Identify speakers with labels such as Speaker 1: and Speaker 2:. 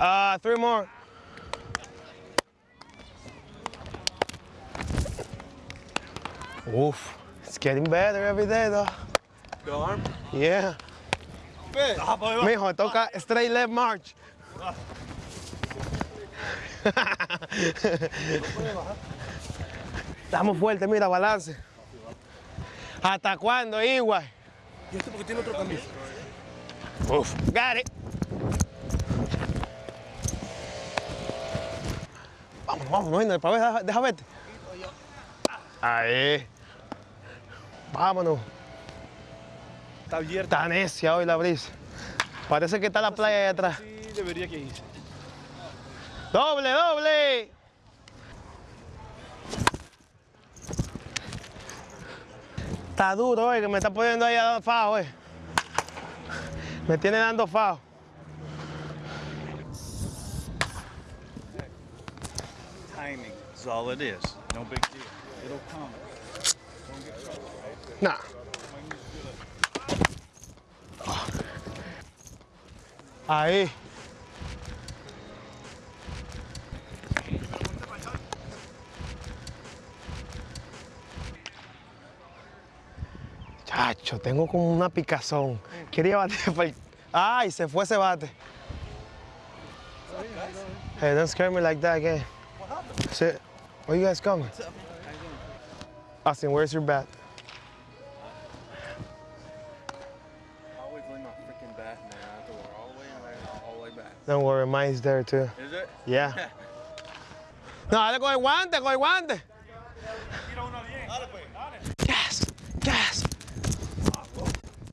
Speaker 1: Uh, three more. Oof, it's getting better every day though.
Speaker 2: The arm.
Speaker 1: Yeah.
Speaker 2: Ah.
Speaker 1: Mijo, toca straight left march. Estamos fuertes, mira, balance. ¿Hasta cuándo, Igual?
Speaker 2: ¿Y este porque tiene otro camisa?
Speaker 1: Uf, got it. Vamos, vamos, no, para ver, deja, deja verte. Ahí. Vámonos.
Speaker 2: Está abierta.
Speaker 1: Está necia hoy la brisa. Parece que está la playa ahí atrás.
Speaker 2: Sí, debería que irse.
Speaker 1: ¡Doble, doble! Está duro, eh, que me está poniendo ahí a dar fajo, eh. Me tiene dando fajo.
Speaker 3: Timing is all it is. No big deal. It'll come.
Speaker 1: Nah. Ahí. Chacho, tengo como una picazón. Quería bater para el... ¡Ay! Se fue ese bate. Hey, don't scare me like that again. Sit. Where you guys coming? Austin, where's your bat?
Speaker 3: I always leave my freaking bat in there. I have to all the way in there and all the way back.
Speaker 1: Don't worry, mine's there too.
Speaker 3: Is it?
Speaker 1: Yeah. No, dale con el guante, con el guante.